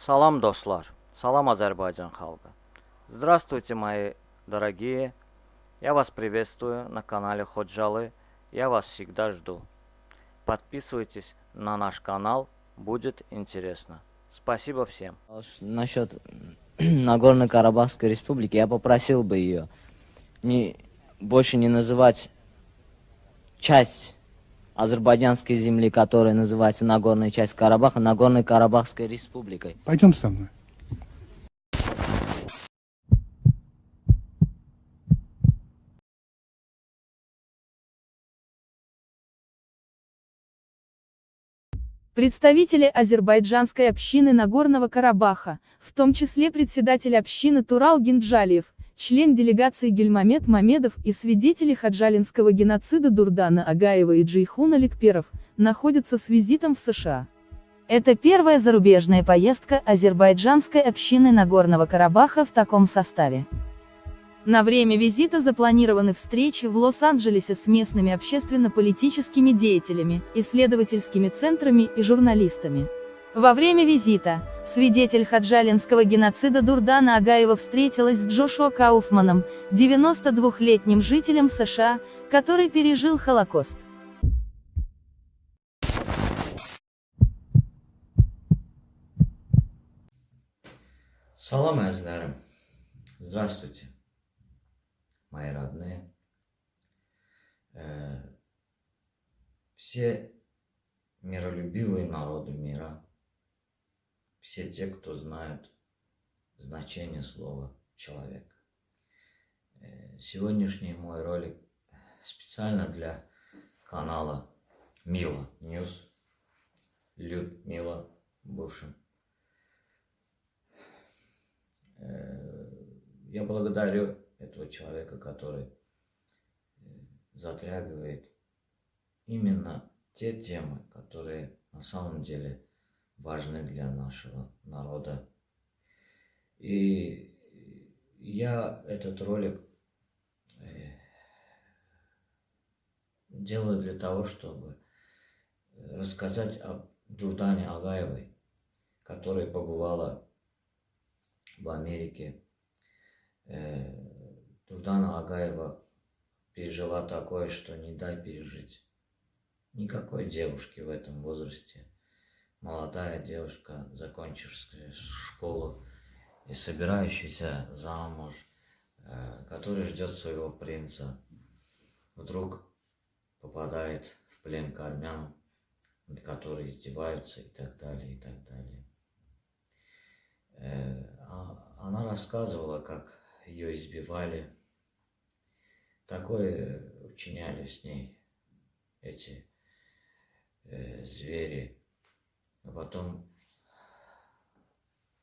Салам, достар! Салам, Азербайджан халка! Здравствуйте, мои дорогие! Я вас приветствую на канале Ходжалы. Я вас всегда жду. Подписывайтесь на наш канал, будет интересно. Спасибо всем. Насчет Нагорной Карабахской республики я попросил бы ее не, больше не называть часть азербайджанской земли, которая называется Нагорная часть Карабаха, Нагорной Карабахской республикой. Пойдем со мной. Представители азербайджанской общины Нагорного Карабаха, в том числе председатель общины Турал Гинджалиев, член делегации Гельмамед Мамедов и свидетели хаджалинского геноцида Дурдана Агаева и Джейхуна Ликперов, находятся с визитом в США. Это первая зарубежная поездка азербайджанской общины Нагорного Карабаха в таком составе. На время визита запланированы встречи в Лос-Анджелесе с местными общественно-политическими деятелями, исследовательскими центрами и журналистами. Во время визита, свидетель хаджалинского геноцида Дурдана Агаева встретилась с Джошуа Кауфманом, 92-летним жителем США, который пережил Холокост. Салам, Азгарам. Здравствуйте мои родные, э, все миролюбивые народы мира, все те, кто знают значение слова «человек». Э, сегодняшний мой ролик специально для канала Мила Ньюс, Людмила, бывшим. Э, я благодарю этого человека, который э, затрагивает именно те темы, которые на самом деле важны для нашего народа. И я этот ролик э, делаю для того, чтобы рассказать о Дурдане Агаевой, которая побывала в Америке, э, Дурдана Агаева пережила такое, что не дай пережить. Никакой девушки в этом возрасте. Молодая девушка, закончившая школу и собирающаяся замуж, э, которая ждет своего принца, вдруг попадает в плен к армянам, над которой издеваются и так далее, и так далее. Э, а она рассказывала, как ее избивали, Такое учиняли с ней эти э, звери. А потом,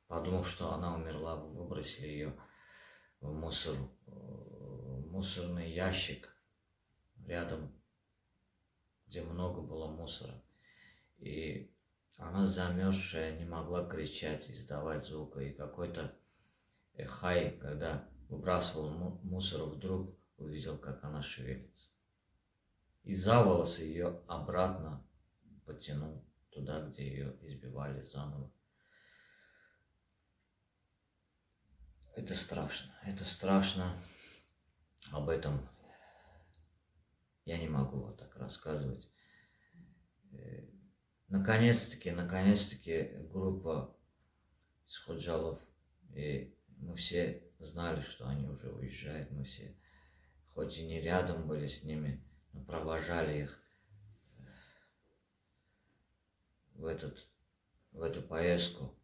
подумав, что она умерла, выбросили ее в мусор, в мусорный ящик рядом, где много было мусора. И она замерзшая не могла кричать, издавать звука. И какой-то хай, когда выбрасывал мусор, вдруг увидел, как она шевелится. И за волосы ее обратно потянул туда, где ее избивали заново. Это страшно, это страшно. Об этом я не могу вот так рассказывать. Э, наконец-таки, наконец-таки группа Сходжалов, и мы все знали, что они уже уезжают, мы все хоть и не рядом были с ними, но провожали их в, этот, в эту поездку,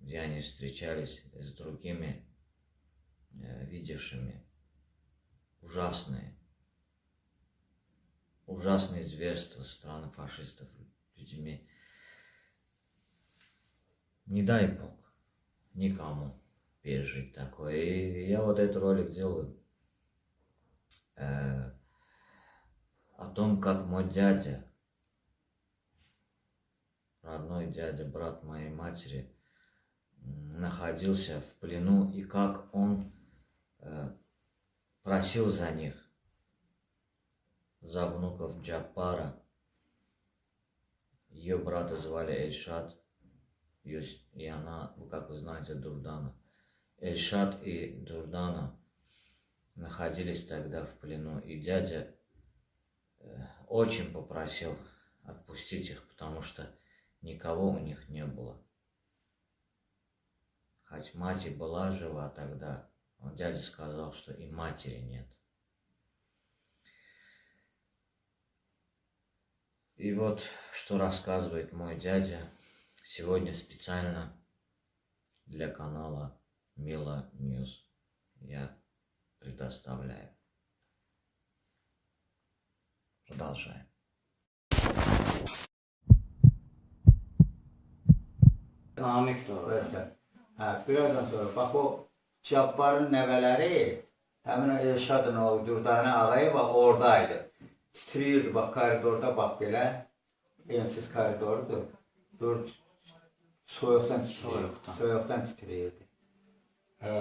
где они встречались с другими, э, видевшими ужасные, ужасные зверства со стороны фашистов людьми. Не дай Бог никому пережить такое. И я вот этот ролик делаю э, о том, как мой дядя, родной дядя, брат моей матери, находился в плену и как он э, просил за них, за внуков Джапара. Ее брата звали Эльшат, и она, как вы знаете, Дурдана. Эльшат и Дурдана находились тогда в плену, и дядя э, очень попросил отпустить их, потому что никого у них не было. Хоть мать и была жива тогда, но дядя сказал, что и матери нет. И вот что рассказывает мой дядя сегодня специально для канала Мила Ньюс. Я предоставляю. Продолжаем. Namik doğru. Hə, birazdan sonra bax o Cabbarın nəvələri həmin o Elşadın o Dürdanə Ağayev oradaydı. Titriyirdi bax koridorda bax belə. Ensiz koridordur. Dur soyuqdan titriyirdi. Soyuqdan. Soyuqdan titriyirdi. Hə.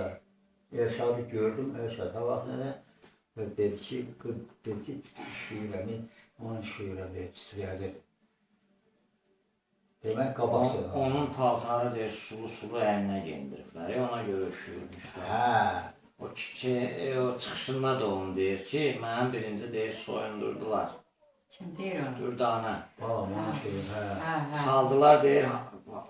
Elşadı gördüm. Elşad da vaxt nə dedi ki, dedi ki, şiirəmi, onun şiirəmi titriyədi. Demək qabaq On, onun paltarı deyir sulu sulu əlinə geyindiriblər. ya, Ona görə üşüyürmüşlər. Hə. O ki, e, o çıxışında da onu deyir ki, mənim birinci deyir soyundurdular. Kim deyir onu? Dürdanə. Balam onun şeyi, hə. Hə, hə. Saldılar deyir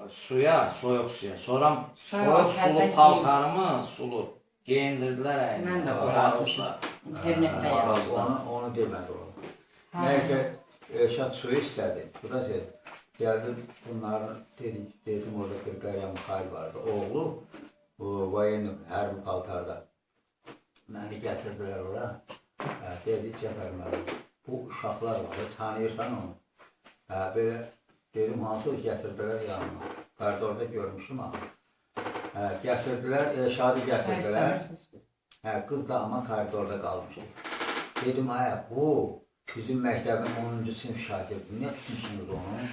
suya, soyuq suya. Sonra soyuq sulu paltarımı sulu geyindirdilər əlinə. Mən də Orazmışlar. İnternetdə Hə, yazdım. Onu, onu demədi o. Hə. Nəysə, Elşad suyu istədi. Bu da şey, gəldi bunların, dedi, dedim orada bir Qəryan Mixail vardı. Oğlu, bu vayen hərbi paltarda. Məni gətirdilər ora. Hə, dedi, Cəfər müəllim, bu uşaqlar var, tanıyırsan onu. Hə, belə, dedim, hansı gətirdilər yanıma. Koridorda görmüşdüm ama. Hə, gətirdilər, Elşadı gətirdilər. Hə, qız da ama koridorda qalmışdı. Dedim, ay, bu bizim məktəbin 10-cu sinif şagirdi. Nə tutmuşsunuz onu?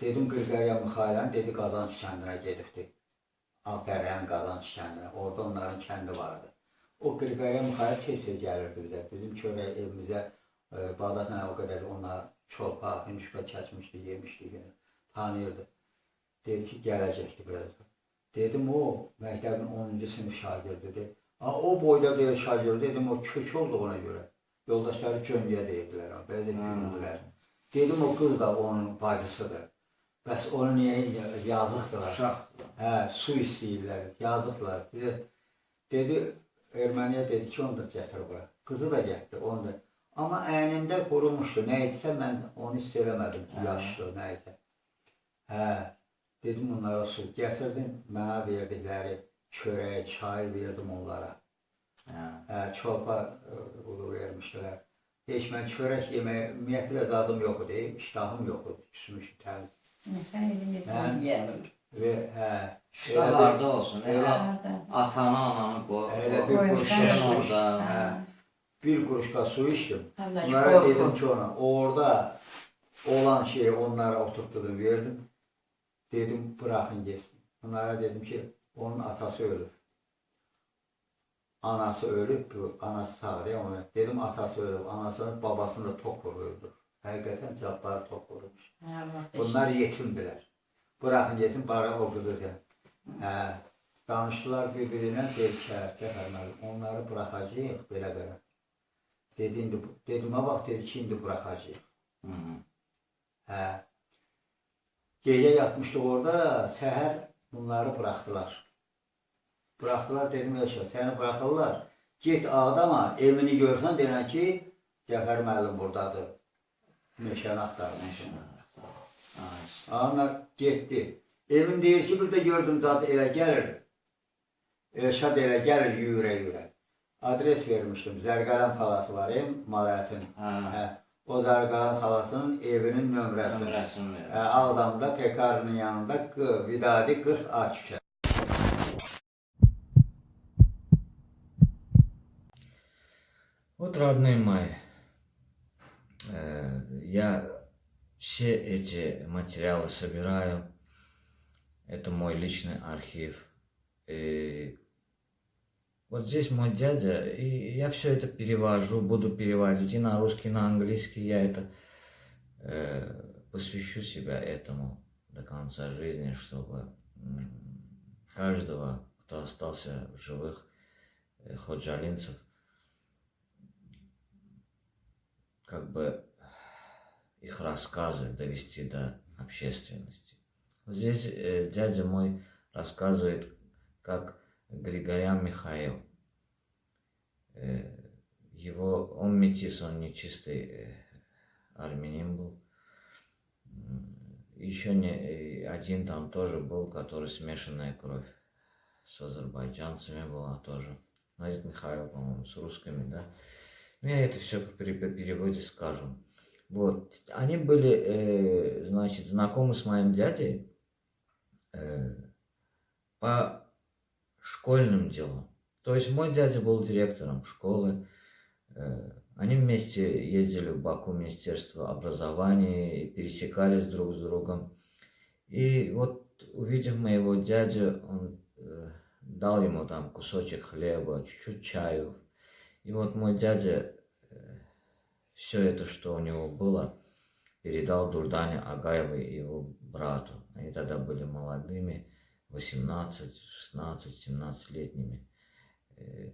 Dedim, Qırqarya Mixailən, dedi, Qazanç kəndinə gedibdi. Ağdərənin Qazanç kəndinə. Orada onların kəndi vardı. O Qırqarya Mixail tez-tez gəlirdi bizə. Bizim çörək evimizə e, Bağdatla o qədər onlar çolpa, hünüşka çəkmişdi, yemişdi. Yəni, tanıyırdı. Dedi ki, gələcəkdi birazdan. Dedim, o məktəbin 10-cu sinif şagirdidir. Ha, o boyda deyil şagird, dedim, o kök olduğuna görə. Yoldaşları Cöngəyə deyirdilər, belə də gülündülər. Dedim, o qız da onun bacısıdır. Bəs onu niyə yazıqdılar? Uşaq. Hə, su istəyirlər, yazıqlar. Dedi, dedi Erməniyə dedi ki, onu da gətir bura. Qızı da gətirdi, onu da. Amma əynində qurumuşdu. Nə etsə mən onu hiss eləmədim ki, yaşlı, nə etsə. Hə, dedim onlara su gətirdim, mənə verdikləri çörək, çay verdim onlara. Hə. Hə, çolpa ulu vermişdilər. Heç mən çörək yeməyə ümumiyyətlə dadım yox idi, iştahım yox idi, küsmüş təmiz. Sən elini Hə. yeyəmir. Və hə, İştahlarda olsun. Elə- Elə Harda? atanı, ananı qoy. Elə bir Qoy, quruşka sən- Şirin su içdim. orada. Hə, bir quruşka su içdim. Həm də Onlara qorxu. dedim ki ona, orada olan şeyi onlara oturtdum, verdim. Dedim bırakın geçsin. Onlara dedim ki onun atası ölüb. Anası ölüb, bu anası sağ değil ona. Dedim atası ölüb, anasının babasını da tok vururdu. Həqiqətən cabbarı tok vurmuş. Hə, Bunlar yetimdilər. Bırakın yetim, bari o qızır. Hə, danışdılar bir-birinə, ki, Cəfər müəllim, onları bıraxacağıq belə qədər. Dedim, dedim, ha vaxt dedi ki, indi -hı. Hə. Gecə yatmışdıq orada, səhər bunları buraxdılar. Buraxdılar, dedim, yaşa, səni buraxırlar. Get ağdama, evini görsən, denən ki, Cəfər müəllim buradadır. Meşəni axtarmış. Ay, Onlar getdi. Evin deyir ki, bir də gördüm dadı elə gəlir. Elşad elə gəlir yüyürə-yüyürə. Adres vermişdim. Zərqələm xalası var, em, Malayətin. Hə. Hə. O Zərqələm xalasının evinin nömrəsi. Nömrəsini Hə, verir. Ağdamda Pekarının yanında Q, Vidadi 40 A küçə. Вот, родные мои, э, я все эти материалы собираю. Это мой личный архив. И вот здесь мой дядя, и я все это перевожу, буду переводить и на русский, и на английский. Я это э, посвящу себя этому до конца жизни, чтобы каждого, кто остался в живых, э, ходжалинцев, как бы их рассказы довести до общественности. Вот здесь э, дядя мой рассказывает, как Григорян Михаил, э, его, он метис, он не чистый э, армянин был. Еще не, э, один там тоже был, который смешанная кровь с азербайджанцами была тоже. Ну, это Михаил, по-моему, с русскими, да. Ну, я это все по переводе скажу. Вот, они были, э, значит, знакомы с моим дядей э, по школьным делам. То есть мой дядя был директором школы. э, Они вместе ездили в Баку, Министерство образования, и пересекались друг с другом. И вот, увидев моего дядю, он э, дал ему там кусочек хлеба, чуть-чуть чаю. И вот мой дядя все это, что у него было, передал Дурдане Агаевой и его брату. Они тогда были молодыми, 18, 16, 17-летними. Э,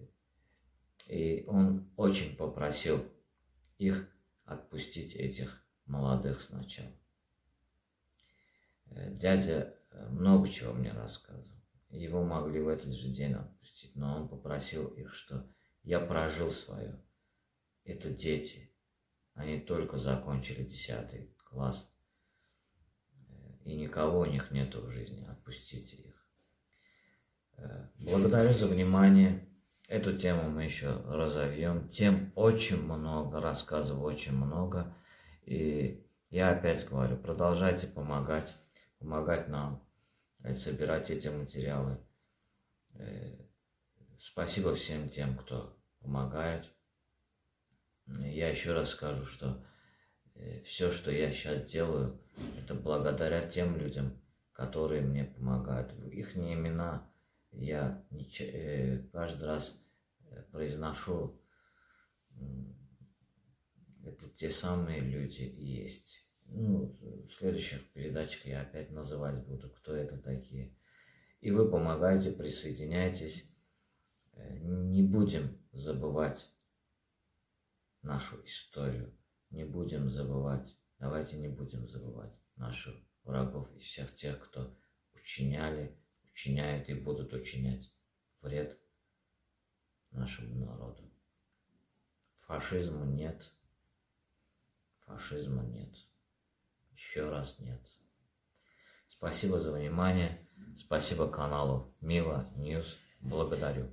И он очень попросил их отпустить этих молодых сначала. Э, Дядя э, много чего мне рассказывал. Его могли в этот же день отпустить, но он попросил их, что я прожил свое. Это дети. Они только закончили 10 класс. И никого у них нету в жизни. Отпустите их. Э, Благодарю за внимание. Эту тему мы еще разовьем. Тем очень много, рассказов очень много. И я опять говорю, продолжайте помогать, помогать нам э, собирать эти материалы. Э, Спасибо всем тем, кто помогает. Я еще раз скажу, что все, что я сейчас делаю, это благодаря тем людям, которые мне помогают. Их имена я э, каждый раз э, произношу. Это те самые люди есть. Ну, в следующих передачах я опять называть буду, кто это такие. И вы помогаете, присоединяйтесь. Э, Не будем забывать нашу историю. Не будем забывать, давайте не будем забывать наших врагов и всех тех, кто учиняли, учиняет и будут учинять вред нашему народу. Фашизма нет. Фашизма нет. Еще раз нет. Спасибо за внимание. Спасибо каналу Мила Ньюс. Благодарю.